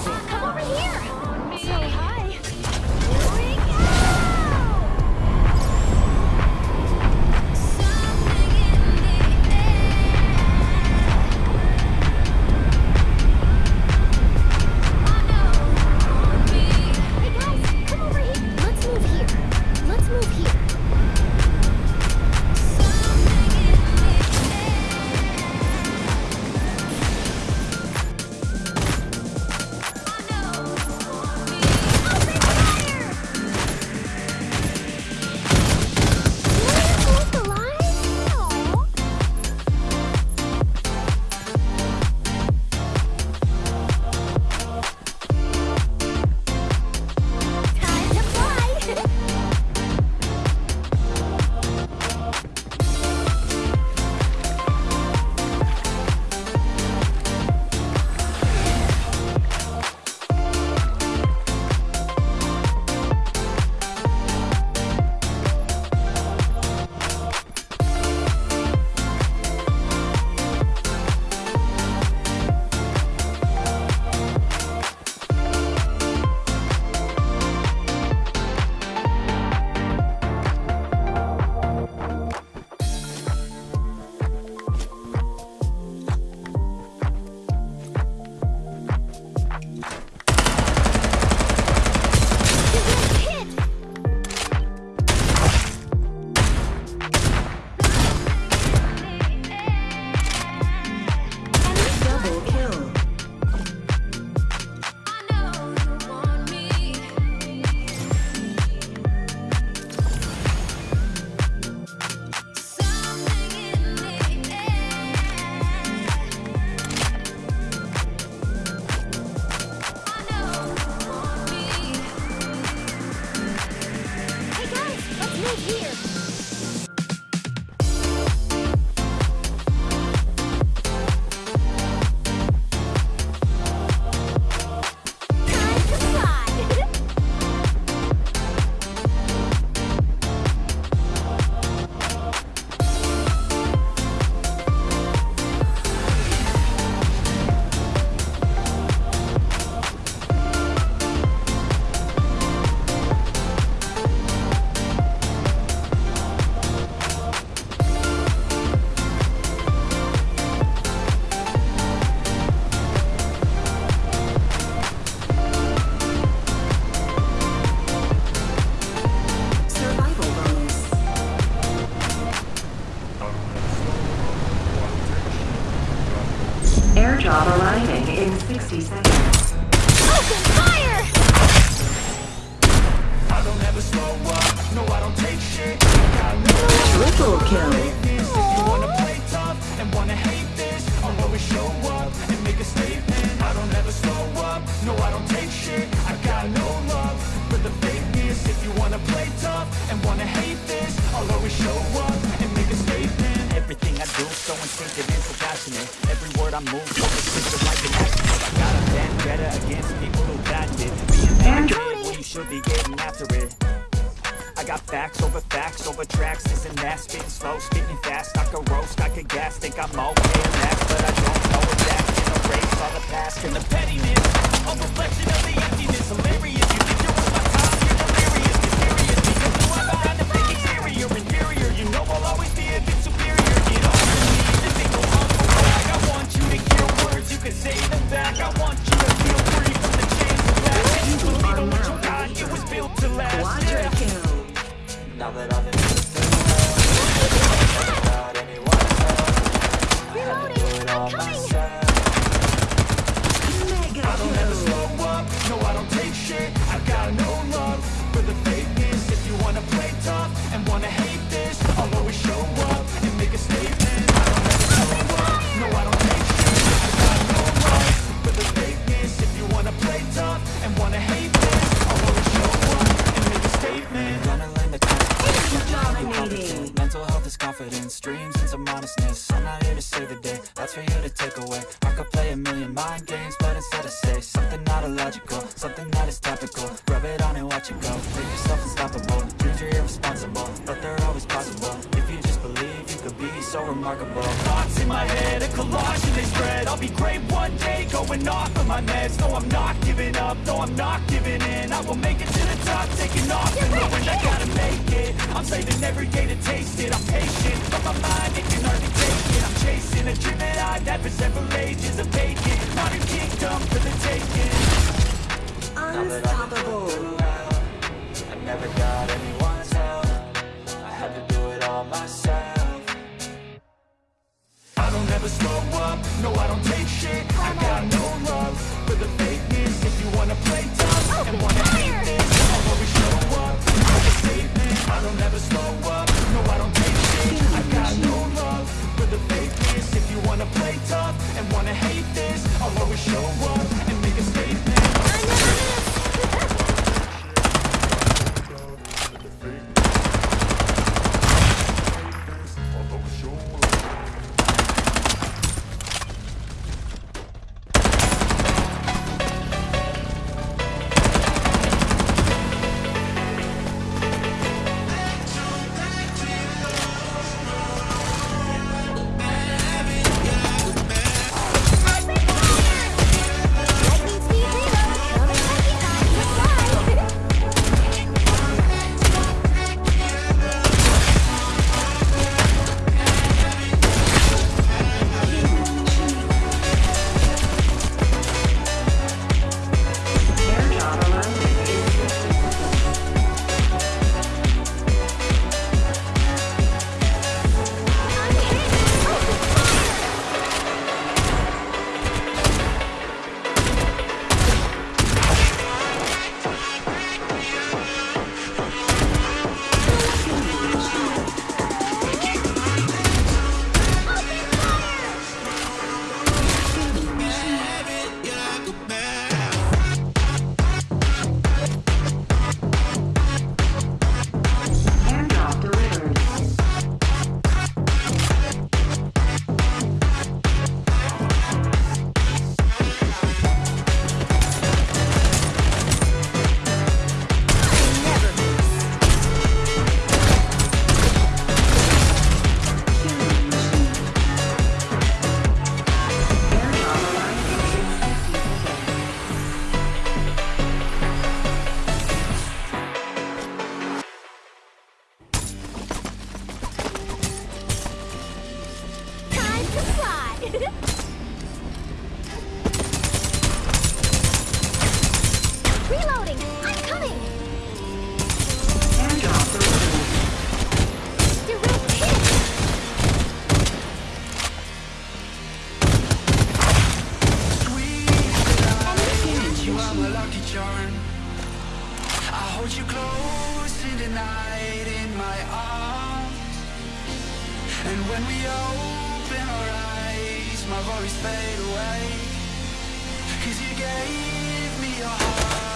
crazy. Come over here! So In 60 seconds. Open fire! I don't ever slow up, no I don't take shit Triple kill. If you wanna play tough and wanna hate this I'll always show up and make a statement I don't ever slow up, no I don't take shit I got no love for the fakeness If you wanna play tough and wanna hate this I'll always show up and make a statement Everything I do so instinctive and so passionate Every word I move distinctive like an accident. I got a vendetta against people who backed it Being mad at you should be getting after it. I got facts over facts over tracks. Isn't that spitting slow, spitting fast. I could roast, I could gas, think I'm okay at that But I don't know that's in a race All the past and the pettiness. A reflection of the emptiness Hilarious, games, but instead I say Something not illogical, something that is topical. Rub it on and watch it go, make yourself unstoppable Dreams irresponsible, but they're always possible. If you just believe, you could be so remarkable. Thoughts in my head, a collage and they spread. I'll be great one day, going off of my meds. No, I'm not giving up, no, I'm not giving I will make it to the top, taking off and knowing I gotta make it. I'm saving every day to taste it. I'm patient, but my mind it can hardly take it. I'm chasing a dream that I've had for several ages, modern kingdom for the taking. Unstoppable. I never got anyone. night in my arms. And when we open our eyes My worries fade away. Cause you gave me your heart.